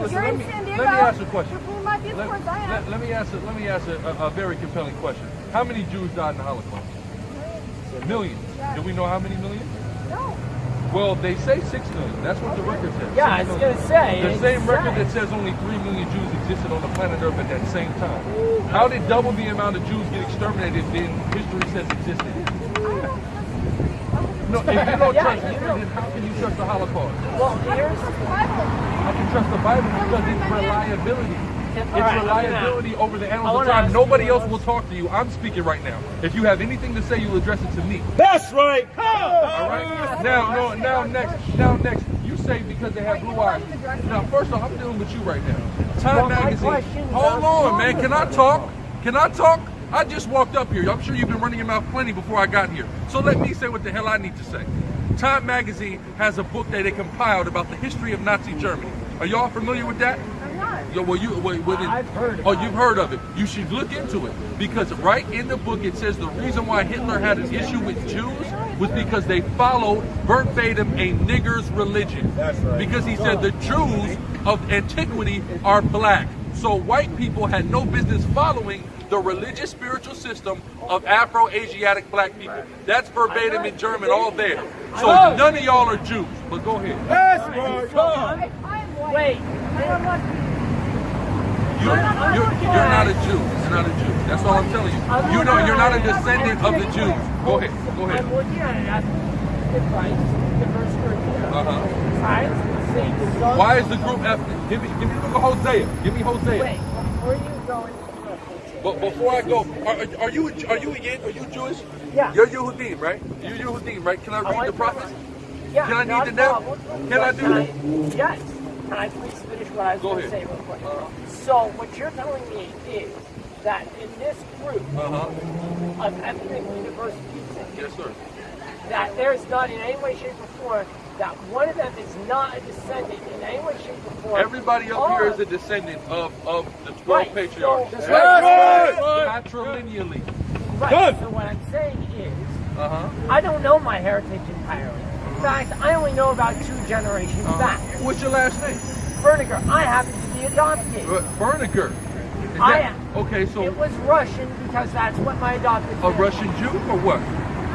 Listen, You're let in me, San let Diego. me ask a question. You're from my Let, viewpoints, I am. let, let me ask a, let me ask a, a, a very compelling question. How many Jews died in the Holocaust? Millions. Yeah. Do we know how many millions? No. Well, they say six million. That's what the record says. Yeah, I was gonna say, The same record that says only three million Jews existed on the planet Earth at that same time. How did double the amount of Jews get exterminated than history says existed? No, if you don't Yeah, trust you know. then how can you trust the Holocaust? Well, here's the Bible. I can trust the Bible because it's reliability. It's All right, reliability over the I annals of time. Nobody else will talk to you. I'm speaking right now. If you have anything to say, you'll address it to me. That's right. All right. Now, no, now next, now next. You say because they have blue eyes. Now, first off, I'm dealing with you right now. Time Well, magazine. Hold on, man. Can I talk? Can I talk? I just walked up here. I'm sure you've been running your mouth plenty before I got here. So let me say what the hell I need to say. Time magazine has a book that they compiled about the history of Nazi Germany. Are y'all familiar with that? I'm not. Yo, well, you, well, well, I've heard Oh, you've heard of it. You should look into it because right in the book it says the reason why Hitler had an issue with Jews was because they followed verbatim a nigger's religion. That's right. Because he said the Jews of antiquity are black, so white people had no business following the religious spiritual system of Afro-Asiatic black people. That's verbatim in German, all there. So none of y'all are Jews. But go ahead. That's right. So I'm- I, I'm white. Wait. I am not. You're, you're, you're not a Jew. You're not a Jew. That's all I'm telling you. You know, you're not a descendant of the Jews. Go ahead. Go ahead. I'm looking at it the Christ, the verse curriculum. Uh-huh. Science, Satan, son. Why is the group ethnic? Give me, give me the book of Hosea. Give me Hosea. Wait, before you go into the But before I go, are, are you are you again? Are you Jewish? Yeah. You're Yehudim, right? You're Yehudim, right? Can I read like the that. prophets? Yeah, Can I need to know? problem. Can I do that? Yes. Can I please finish what I was going to say real quick? So what you're telling me is that in this group Uh-huh. of ethnically diverse people, Yes, sir. that there's not in any way, shape, or form that one of them is not a descendant in any way, shape, or form. Everybody up here of- a descendant of, of the 12 Right, patriarchs. so- That's right. Patrilineally. Right. Good. So what I'm saying is, Uh-huh. I don't know my heritage entirely. In fact, I only know about two generations uh back. What's your last name? Berniger, I happen to be adopted. Uh, Berniger. Is I am. Okay, so It was Russian because that's what my adopted a Russian Jew or what?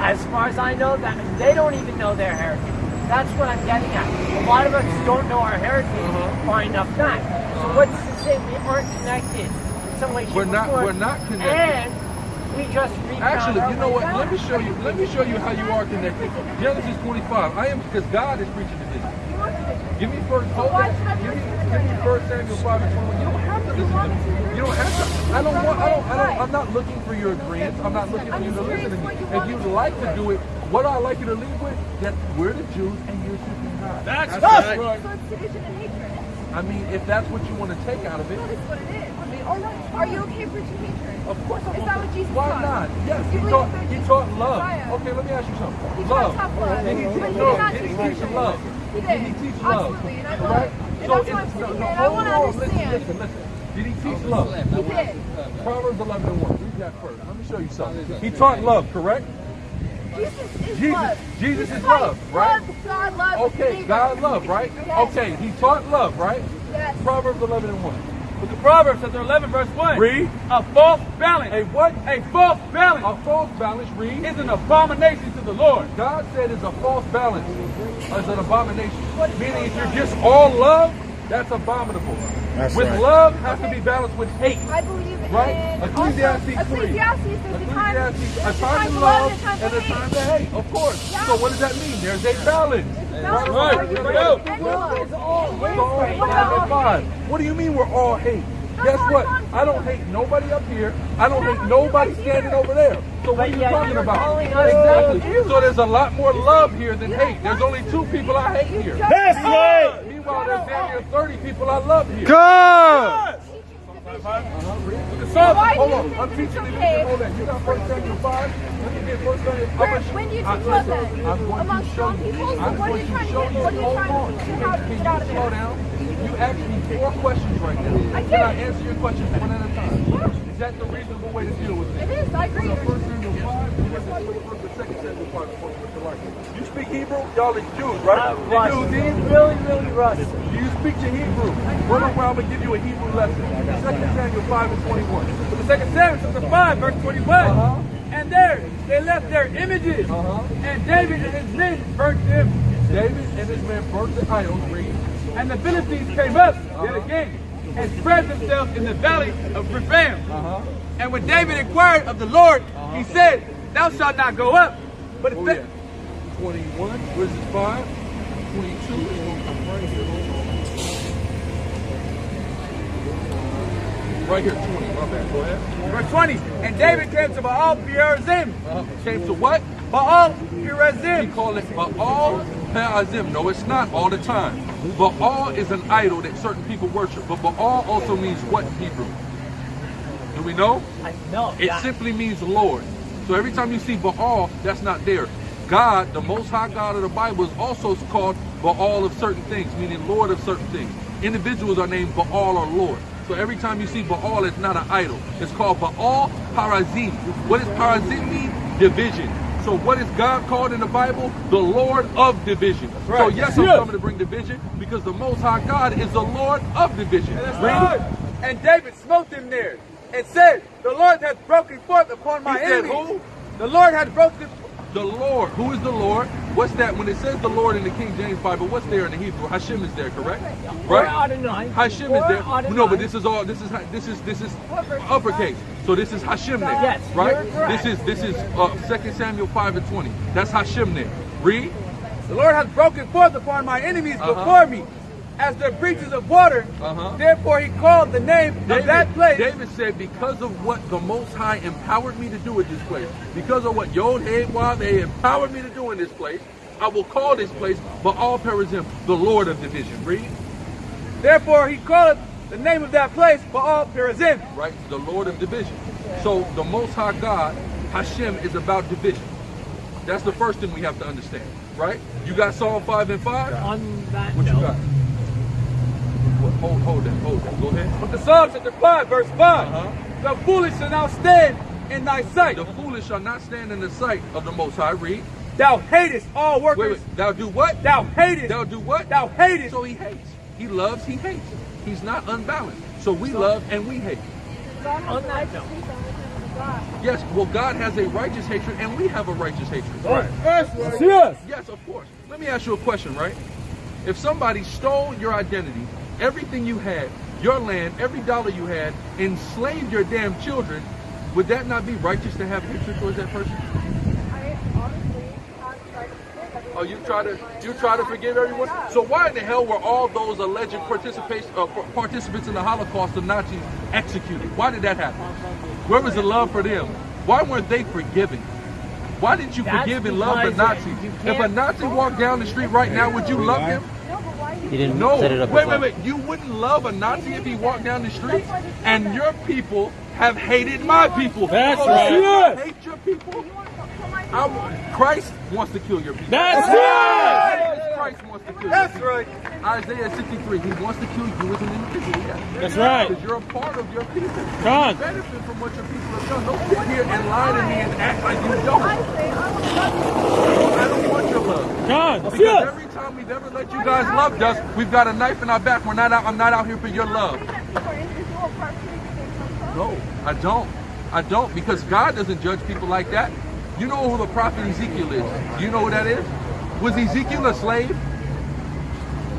As far as I know, that they don't even know their heritage. That's what I'm getting at. A lot of us mm-hmm. don't know our heritage mm-hmm. far enough back. So mm-hmm. what's to say we aren't connected in some way, We're not- form, we're not connected. And we just Actually, you know what? back. Let me show you. Let me show you how you are connected. Genesis 25. I am because God is preaching to this. Give me first. Hold that. Give me, give me first Samuel 5 and 21. You don't have to listen to me. You don't have to. I don't want. I don't. I don't. I'm not looking for your agreement. I'm not looking for you to listen to me. If you'd like to do it, what I like you to leave with that we're the Jews and you're seeking God. That's So right. it's division and hatred. I mean, if that's what you want to take out of it, That is what it is. I mean, all right. Are you okay preaching hatred? Of course I Is want that what Jesus Why taught? not? Yes, You he taught, that he taught love. Messiah. Okay, let me ask you something. He love. taught tough love. Did he But teach, he no, did not he teach teach hatred. love? He Did he teach love? Absolutely, and I will. Right? And So that's what I'm no, saying. no, I want to on, listen, understand. listen, listen. Did he teach love? He did. Proverbs 11 and 1. Read that first. Let me show you something. He taught love, correct? Jesus is Jesus- love. Jesus is love, right? God, God love. Okay. God love, right? Yes. Okay, he taught love, right? Yes. Proverbs 11 and 1. But the Proverbs chapter 11 verse 1. Read. A false balance. A what? A false balance A false balance. Read. is an abomination to the Lord. God said it's a false balance. It's an abomination. Meaning if you're just all love, that's abominable. That's with right. love has to be balanced with hate. I believe in Right? Ecclesiastes 3. Ecclesiastes, there's a time, Ecclesiastes, a time to love and a time to hate. Of course. Yeah. So what does that mean? There's a balance. That's right. Are you There we ready? go. And love. So all What hate about is fine. What do you mean we're all hate? Guess what? I don't hate nobody up here. I don't hate nobody standing over there. So what are you talking about? Exactly. So there's a lot more love here than hate. There's only two people I hate here. That's right. Meanwhile, there's damn near 30 people I love here. Good. The So why hold on. I'm it's teaching you. okay? Hold on. You got First Samuel 5. Let me get First Samuel. I'm Where, gonna- when do you I- teach love then? Among strong people? So I'm what are you trying to show get? you. What are you trying to how to Can get out of slow down? You asked me four questions right now. I Can. I answer your questions one at a time? Is that the reasonable way to deal with It it? is, I agree. You speak Hebrew? Y'all is Jews, right? Uh, The rusty. Jews? Really, really rusty. Do you speak your Hebrew? Run around and give you a Hebrew lesson. 2 Samuel 5 and 21. So the second Samuel chapter 5, verse 21. Uh-huh. And there they left their images. Uh-huh. And David and his men burnt them. David and his men burnt the idols, read. And the Philistines came up Uh-huh. yet again and spread themselves in the valley of Rephaim. Uh-huh. And when David inquired of the Lord, he said, Thou shalt not go up. But Oh, the- yeah. 21, what is it, 5? 22 is going to come right here. Right here, 20. My bad. Go ahead. verse 20, and David came to Baal Perazim. Uh, came to what? Baal We Perazim. call it Baal Perazim. No, it's not all the time. Baal is an idol that certain people worship. But Baal also means what in Hebrew? Do we know? I know. It that. simply means Lord. So every time you see Baal, that's not there. God, the most high God of the Bible, is also called Baal of certain things, meaning Lord of certain things. Individuals are named Baal or Lord. So every time you see Baal, it's not an idol. It's called Baal Perazim. What does Perazim mean? Division. So what is God called in the Bible? The Lord of division. Right. So yes, I'm coming to bring division because the most high God is the Lord of division. That's right. And David smote them there and said, The Lord hath broken forth upon my He said enemies. who? The Lord hath broken The Lord. Who is the Lord? What's that? When it says the Lord in the King James Bible, what's there in the Hebrew? Hashem is there, correct? Right? Adonai. Hashem is there. Adonai. No, but this is all. This is this is this is uppercase. So this is Hashem there, Yes, right? This is this is uh, 2 Samuel five and twenty. That's Hashem there. Read. The Lord has broken forth upon my enemies Uh-huh. before me, as the breaches of water. Uh-huh. Therefore he called the name of that place. David said, because of what the Most High empowered me to do at this place, because of what Yod Hey Wav they empowered me to do in this place, I will call this place Baal Perazim, the Lord of division. Read. Therefore he called the name of that place Baal Perazim. right? The Lord of division. So the Most High God, Hashem, is about division. That's the first thing we have to understand, right? You got Psalm 5 and 5? On that What you note, got? What, hold, hold that, hold that. Go ahead. But the Psalm chapter 5, verse 5. Uh-huh. The foolish shall not stand in thy sight. The foolish shall not stand in the sight of the Most High. Read. Thou hatest all Wait, workers. wait. Thou do what? Thou hatest. Thou do what? Thou hatest. So he hates. He loves, he hates. He's not unbalanced. So we love and we hate. on that note, Yes, well, God has a righteous hatred and we have a righteous hatred. Yes. Yes. Yes, of course. Let me ask you a question, right? If somebody stole your identity, everything you had, your land, every dollar you had, enslaved your damn children, would that not be righteous to have hatred towards that person? I honestly have tried to. Oh, you try to you try to forgive everyone. So why in the hell were all those alleged participation uh, participants in the Holocaust, the Nazis, executed? Why did that happen? Where was the love for them? Why weren't they forgiving? Why didn't you That's forgive and love the because Nazis? If a Nazi walked down the street right now, would you love him? No, but why do He didn't No. set it up Wait, as wait, wait. You wouldn't love a Nazi if he walked down the street? And your people have hated my people. That's Oh, right. you Hate your people? you want to kill my I Christ wants to kill your people. That's right. Christ wants to kill That's your right. Isaiah 63, he wants to kill you as an individual. Yes. That's right. Because you're a part of your people. Come. You benefit from what your people have done. Don't sit here and lie to me and act like you don't. Love I don't want your love. God. Because every time we've ever let you guys love us, we've got a knife in our back. We're not out. I'm not out here for your love. you. For individual parts of the No, I don't. I don't because God doesn't judge people like that. You know who the prophet Ezekiel is? Do you know who that is? Was Ezekiel a slave?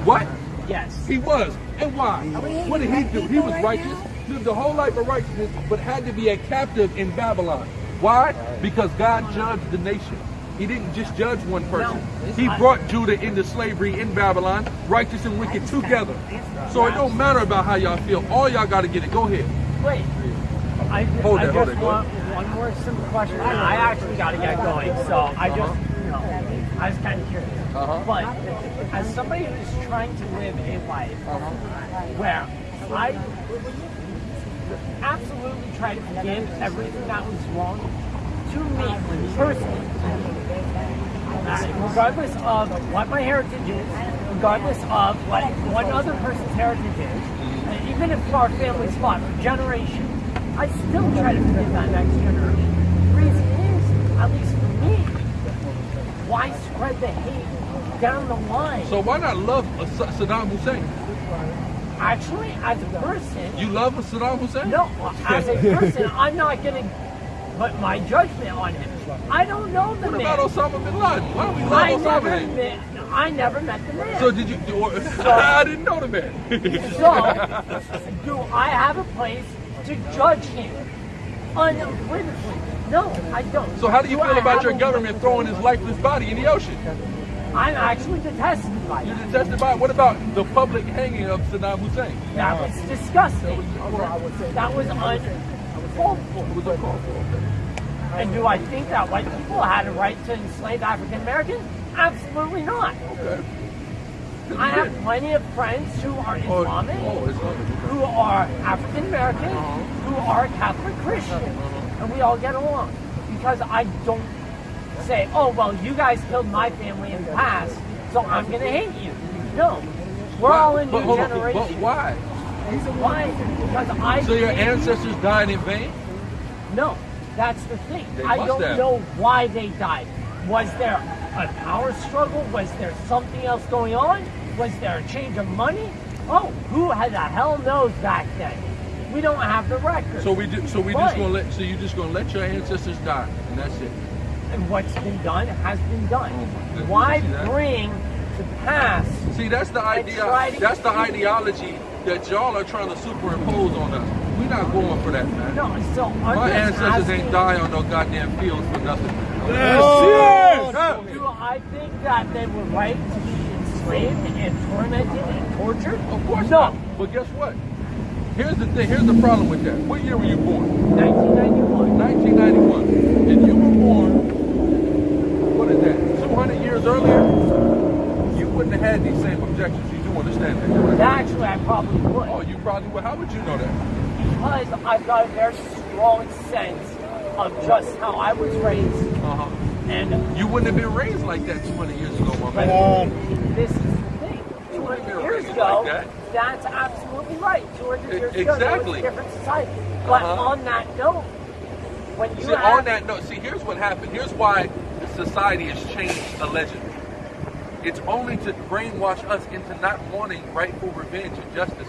What? yes. He was. And why? What did he do? He was righteous, lived a whole life of righteousness, but had to be a captive in Babylon. Why? Because God judged the nation. He didn't just judge one person. He brought Judah into slavery in Babylon, righteous and wicked together. So it don't matter about how y'all feel. All y'all got to get it. Go ahead. Wait. I, Hold I that, hold just that, go want one more simple question. I actually got to get going, so I just, you know, I was kind of curious. Uh-huh. But as somebody who's trying to live a life where I absolutely try to forgive everything that was wrong to me personally, regardless of what my heritage is, regardless of what one other person's heritage is, and even if our family's fought for generations, I still try to forgive that next generation. The reason is, at least for me, why spread the hate down the line. So why not love Saddam Hussein? Actually, as a person, You love Saddam Hussein? no, as a person, I'm not going to put my judgment on him. I don't know the What man. about Osama bin Laden? Why don't we I love never Osama then? met. I never met the man. So did you? Do, I didn't know the man. So, do I have a place to judge him unequivocally? No, I don't. so how do you I feel about have your a- government throwing his lifeless body in the ocean? I'm actually detested by You it. detested by. it? What about the public hanging of Saddam Hussein? That was disgusting. That was uncalled for. It was uncalled for. And do I think that white people had a right to enslave African Americans? Absolutely not. Okay. I have plenty of friends who are Oh, Islamic, oh, Islamic. who are African American, uh-huh. who are Catholic Christian, uh-huh. and we all get along. Because I don't say, oh, well, you guys killed my family in the past, so I'm going to hate you. No. We're all in new on, generation. but why? Why? Because I So your ancestors died in vain? No, that's the thing. They I don't have. know why they died. Was there a power struggle? Was there something else going on? Was there a change of money? Oh, who had the hell knows back then? We don't have the record. So we do, so we just gonna let so you just gonna let your ancestors die and that's it. and what's been done has been done. Oh why you see that? bring to pass? See, that's the idea. That's the ideology that y'all are trying to superimpose on us. We're not going for that, man. No, so I'm My ancestors asking, ain't die on no goddamn fields for nothing. Oh, yes. Do I think that they were right to be enslaved and tormented and tortured? Of course no. not. But guess what? Here's the thing. Here's the problem with that. What year were you born? 1991. 1991. And you were born, what is that? 200 years earlier, you wouldn't have had these same objections. You do understand that, correct? Actually, I probably would. Oh, you probably would. How would you know that? because I've got a very strong sense of just how I was raised, Uh-huh. and You wouldn't have been raised like that 200 years ago, my man. this is the thing. 200 years ago, like that. that's absolutely right. 200 E- years ago, there was a different society. But Uh-huh. on that note, when you See, have on that note, see, here's what happened. Here's why society has changed allegedly. It's only to brainwash us into not wanting rightful revenge and justice.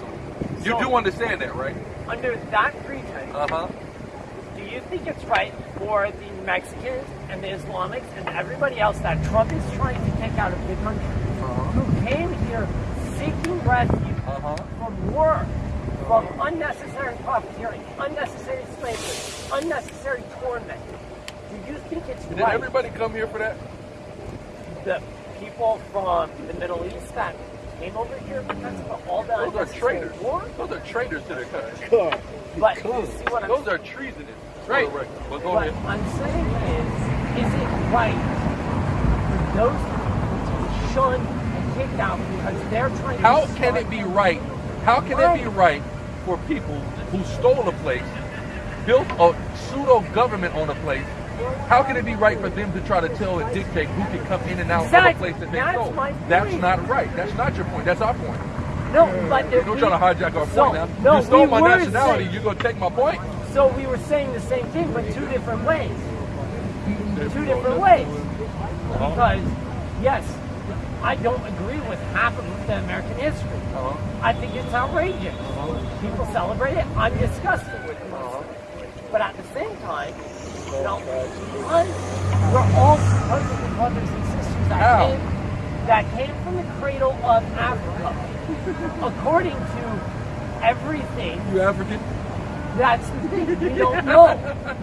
You So- do understand that, right? under that pretense, Uh huh. do you think it's right for the Mexicans and the Islamics and everybody else that Trump is trying to take out of the country, who came here seeking refuge Uh huh. from war, from unnecessary profiteering, unnecessary slavery, unnecessary torment. Do you think it's Did right everybody come here for that? the people from the Middle East that came over here because of all the Those are traitors. war? Those are traitors to their country. But you see what I'm Those are treasonous. Right. For. But go What ahead. I'm saying is, is it right for those people to be shunned and kicked out because they're trying How to can it be right? How can it be right for people who stole a place, built a pseudo government on a place? How can it be right for them to try to tell and dictate who can come in and out of a place that they That's stole? That's not right. That's not your point. That's our point. No, but there Don't try to hijack our so, point now. No, you stole we my nationality. saying- You're gonna take my point. So we were saying the same thing, but two different ways. Two different ways. Uh-huh. Because, yes, I don't agree with half of the American history. Uh-huh. I think it's outrageous. Uh-huh. People celebrate it. I'm disgusted with it. Uh-huh. But at the same time, you know, because we're all supposedly brothers and sisters that How? came, that came from the cradle of Africa. According to everything, You African? that's the thing. We don't know.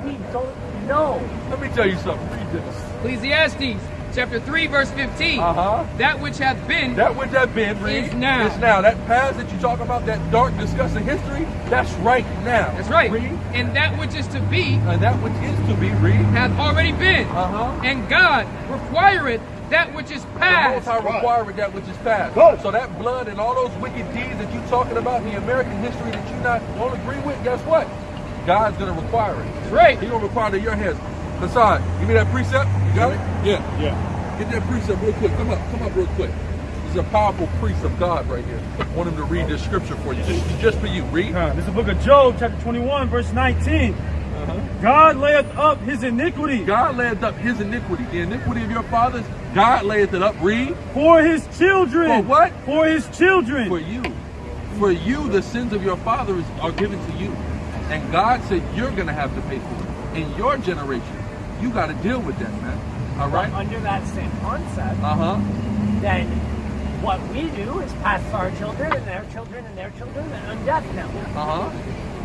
We don't know. Let me tell you something. Read this. Ecclesiastes chapter 3 verse 15. Uh-huh. That which hath been That which have been read Is now. Is now. That past that you talk about, that dark disgusting history, that's right now. that's right. Read. And that which is to be And that which is to be read. hath already been. Uh-huh. And God requireth that which is The Most past. High required that which is past. So that blood and all those wicked deeds that you're talking about in the American history that you not don't agree with, guess what? God's gonna require it. That's right. He gonna require it in your hands. Hassan, give me that precept. You got it? Yeah. Yeah. Get that precept real quick. Come up. Come up real quick. This is a powerful priest of God right here. I want him to read this scripture for you. Just, just for you. Read. Uh, this is the book of Job, chapter 21, verse 19. God layeth up his iniquity God layeth up his iniquity. The iniquity of your fathers, God layeth it up. Read. for his children. For what? For his children. For you. For you, the sins of your fathers are given to you. And God said you're going to have to pay for it. In your generation, you got to deal with that, man. All right? Under that same concept, Uh huh. then what we do is pass our children and their children and their children and death now. Uh huh.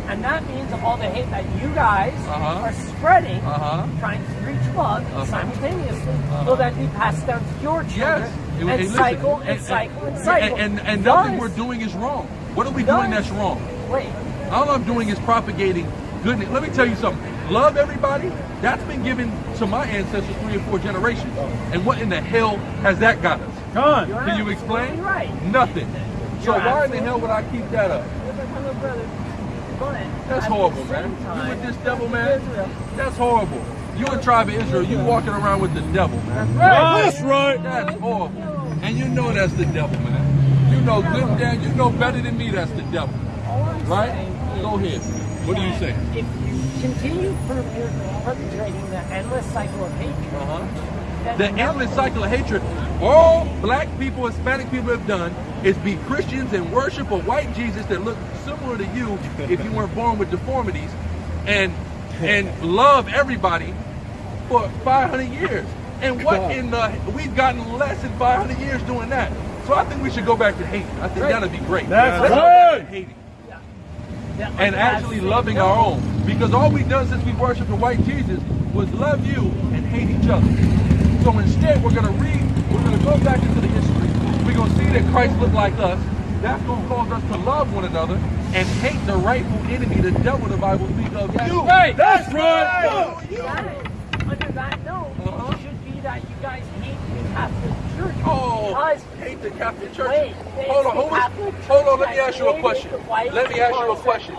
And that means all the hate that you guys Uh-huh. are spreading, Uh-huh. trying to reach love Uh-huh. simultaneously, Uh-huh. will then be passed down to your children Yes. and, Hey, listen, cycle and, cycle and cycle. And, and, and nothing we're doing is wrong. What are we doing that's wrong? Wait, All I'm doing is propagating goodness. Let me tell you something. Love everybody. That's been given to my ancestors three or four generations. And what in the hell has that got us? Con. you're Can you explain? Right. Nothing. So You're why in the hell would I keep that up? Hello, brother. But That's horrible, man. You with this devil, man? That's horrible. You a tribe of Israel. You walking around with the devil, man. That's right. That's horrible. And you know that's the devil, man. You know good and damn. You know better than me that's the devil. Right? Go ahead. What do you say? If you continue per- perpetrating the endless cycle of hatred, Uh-huh. The endless cycle of hatred all black people, Hispanic people have done is be Christians and worship a white Jesus that looked similar to you if you weren't born with deformities and and love everybody for 500 years. And what in the, we've gotten less than 500 years doing that. So I think we should go back to hate. I think that'd be great. That's Let's go back to good. hating and actually loving our own. Because all we've done since we worshiped the white Jesus was love you and hate each other. So instead, we're going to read, we're going to go back into the history. We're going to see that Christ looked like us. That's going to cause us to love one another and hate the rightful enemy, the devil the Bible speaks of. You. Right. That's right. That, under that note, Uh-huh. should be that you guys hate the Catholic Church. Oh, because the Catholic Church. Wait, hold on, hold on, hold on. Let me ask you a question. Let me ask you a question.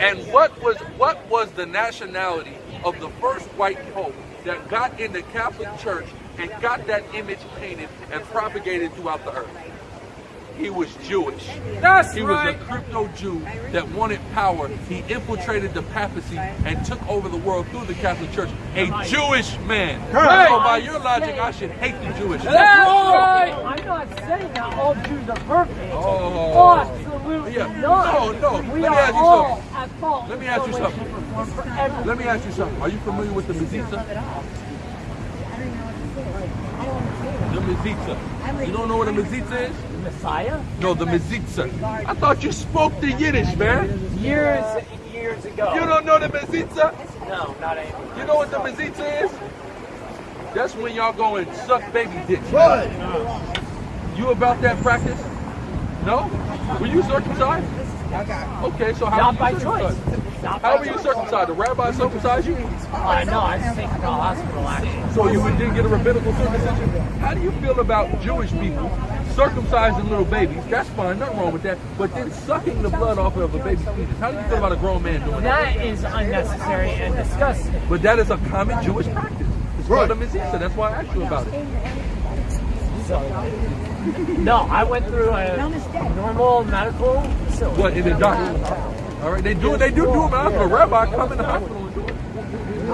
And what was what was the nationality of the first white pope that got in the Catholic Church and got that image painted and propagated throughout the earth? He was Jewish. That's He right. was a crypto Jew that wanted power. He infiltrated the papacy and took over the world through the Catholic Church. A Jewish man. Right. So by your logic, I should hate the Jewish. That's right. I'm not saying that all Jews are perfect. Oh. Absolutely Yeah. not. No, no. We Let me are ask you all something. at fault. Let me ask you some way, something. shape, or form for everything. Let me ask you something. Are you familiar with the Mezitza? The Mezitza. You don't know what a Mezitza is? The Messiah? No, the Mezitza. I thought you spoke the Yiddish, man. Years and years ago. You don't know the Mezitza? No, not anymore. You know what the Mezitza is? That's when y'all go and suck baby dicks. You about that practice? No? Were you circumcised? Okay, so how Not were by you choice. circumcised? Not How were you circumcised? The rabbi circumcised you? Uh, no, I was taken to the hospital actually. So you didn't get a rabbinical circumcision? How do you feel about Jewish people circumcising little babies? That's fine, nothing wrong with that. But then sucking the blood off of a baby's penis. How do you feel about a grown man doing that? That is unnecessary and disgusting. But that is a common Jewish practice. It's called a mitzvah. That's why I asked you about it. No, I went through a normal medical facility. What in the doctor? All right, they do it. They do do it. man. A rabbi come in the hospital and do it.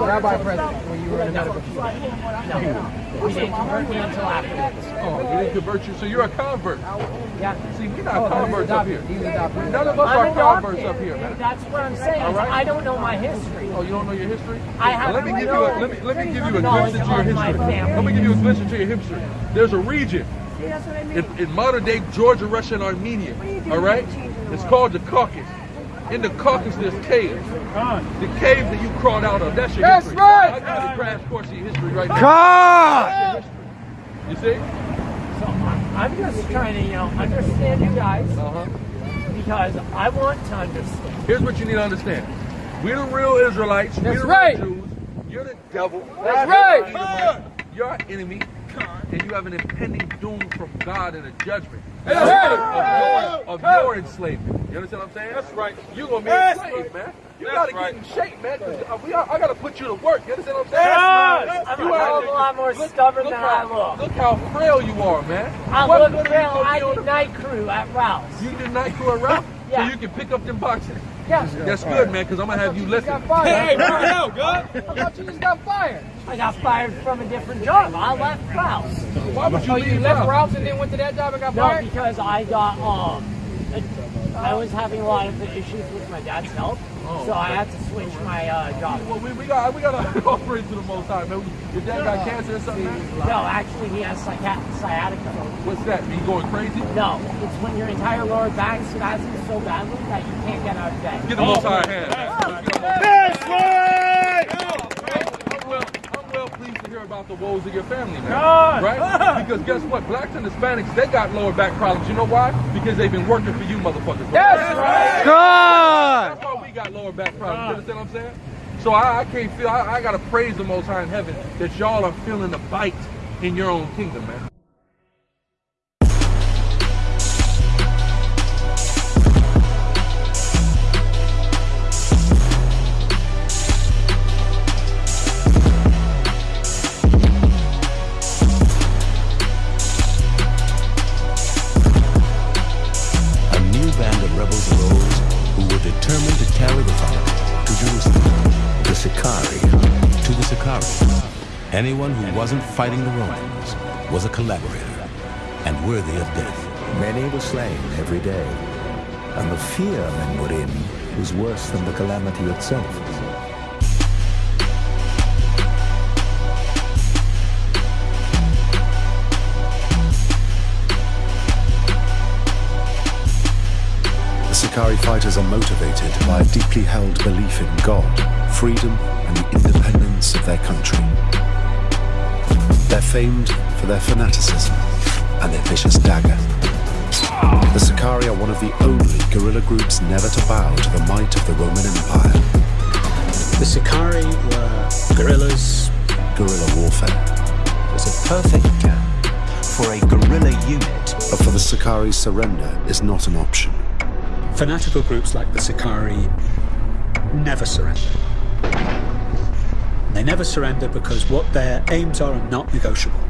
Rabbi president when you were in the medical field. No, we didn't convert me until afterwards. Oh, you didn't convert you, so you're a convert. Yeah. See, we're not oh, converts up here. None of us I'm are adopted. converts up here, man. That's what I'm saying. Right. I don't know my history. Oh, you don't know your history? I have let me give you a let me let me give you a glimpse into your history. Let me give you a glimpse into your history. There's a region See, that's what I mean. in, in modern day Georgia, Russia, and Armenia. All right, it's called the Caucasus. In the Caucasus, there's caves. The caves that you crawled out of. That's your That's history. right. I got a crash course in your history right now. God. That's your history. You see? So I- I'm just trying to, you know, understand you guys Uh-huh. because I want to understand. Here's what you need to understand. We're the real Israelites. We're That's the right. real Jews. You're the devil. That's right. You're our enemy. And you have an impending doom from God and a judgment. That's right. Of your, of your enslavement. You understand what I'm saying? That's right. You're gonna be That's enslaved, man. You gotta right. get in shape, man. uh, we are, I gotta put you to work. You understand what I'm saying? Yes. I'm You a hell are- a lot more stubborn look than how, I look. Look how frail you are, man. I What look you I be the- night crew at Ralph's. You did night crew around Yeah. so you can pick up them boxes. Yeah. That's good, man, because I'm gonna have you You listen. got fired. Hey, bring it out, God. I thought you just got fired. I got fired from a different job. I left Kraus. Why would you Oh, you leave left now? Ralph's and then went to that job and got No, fired? because I got um, I was having a lot of issues with my dad's health, Oh, so I had to switch my uh, job. Well, we, we got we got to offer it to the Most High, man. Your dad got cancer or something? man? No, actually, he has sciat- sciatica. What's that? Me going crazy? No, it's when your entire lower back spasms so badly that you can't get out of bed. Get the Most High hand. man. Let's get the Most High. That's right. I'm well, I'm well pleased to hear about the woes of your family, man. God. Right? Because guess what? Blacks and Hispanics, they got lower back problems. You know why? Because they've been working for you motherfuckers. That's right. God! That's why we got lower back problems. You understand what I'm saying? So I, I can't feel, I, I got to praise the Most High in heaven that y'all are feeling the bite in your own kingdom, man. Anyone who wasn't fighting the Romans was a collaborator and worthy of death. Many were slain every day, and the fear men were in was worse than the calamity itself. The Sicarii fighters are motivated by a deeply held belief in God, freedom, and the independence of their country. They're famed for their fanaticism and their vicious dagger. The Sicarii are one of the only guerrilla groups never to bow to the might of the Roman Empire. The Sicarii were guerrillas. Guerrilla warfare. was a perfect camp for a guerrilla unit. But for the Sicarii, surrender is not an option. Fanatical groups like the Sicarii never surrender. They never surrender because what their aims are are not negotiable.